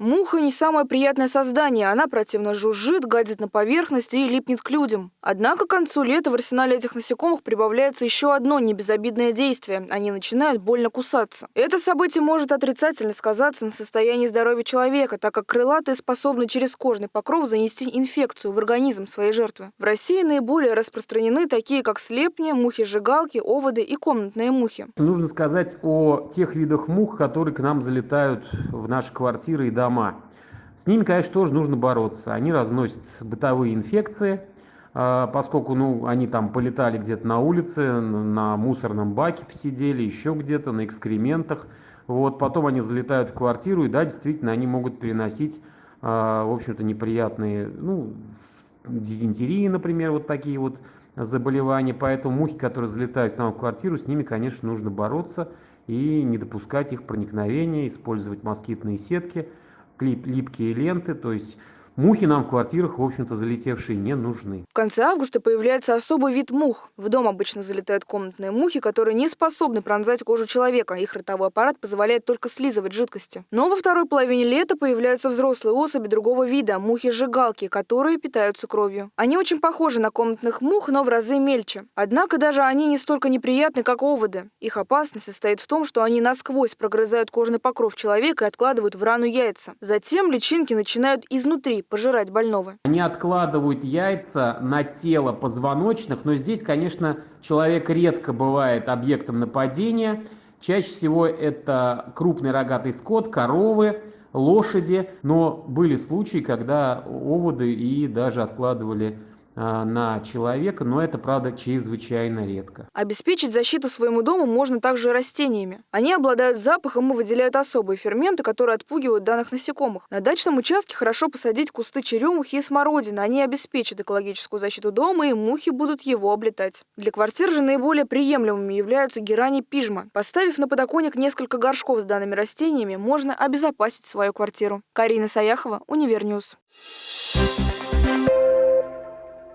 Муха не самое приятное создание. Она противно жужжит, гадит на поверхности и липнет к людям. Однако к концу лета в арсенале этих насекомых прибавляется еще одно небезобидное действие. Они начинают больно кусаться. Это событие может отрицательно сказаться на состоянии здоровья человека, так как крылатые способны через кожный покров занести инфекцию в организм своей жертвы. В России наиболее распространены такие, как слепни, мухи-жигалки, оводы и комнатные мухи. Нужно сказать о тех видах мух, которые к нам залетают в наши квартиры и дома. С ними, конечно, тоже нужно бороться. Они разносят бытовые инфекции, а, поскольку ну, они там полетали где-то на улице, на мусорном баке посидели, еще где-то, на экскрементах. Вот, потом они залетают в квартиру, и да, действительно, они могут приносить, а, в общем-то, неприятные, ну, дизентерии, например, вот такие вот заболевания. Поэтому мухи, которые залетают к нам в квартиру, с ними, конечно, нужно бороться и не допускать их проникновения, использовать москитные сетки, липкие ленты, то есть Мухи нам в квартирах, в общем-то, залетевшие не нужны. В конце августа появляется особый вид мух. В дом обычно залетают комнатные мухи, которые не способны пронзать кожу человека. Их ротовой аппарат позволяет только слизывать жидкости. Но во второй половине лета появляются взрослые особи другого вида – мухи-жигалки, которые питаются кровью. Они очень похожи на комнатных мух, но в разы мельче. Однако даже они не столько неприятны, как оводы. Их опасность состоит в том, что они насквозь прогрызают кожный покров человека и откладывают в рану яйца. Затем личинки начинают изнутри пожирать больного. Они откладывают яйца на тело позвоночных, но здесь, конечно, человек редко бывает объектом нападения. Чаще всего это крупный рогатый скот, коровы, лошади, но были случаи, когда оводы и даже откладывали на человека, но это, правда, чрезвычайно редко. Обеспечить защиту своему дому можно также растениями. Они обладают запахом и выделяют особые ферменты, которые отпугивают данных насекомых. На дачном участке хорошо посадить кусты черемухи и смородины. Они обеспечат экологическую защиту дома, и мухи будут его облетать. Для квартир же наиболее приемлемыми являются герани пижма. Поставив на подоконник несколько горшков с данными растениями, можно обезопасить свою квартиру. Карина Саяхова, Univer News. Thank you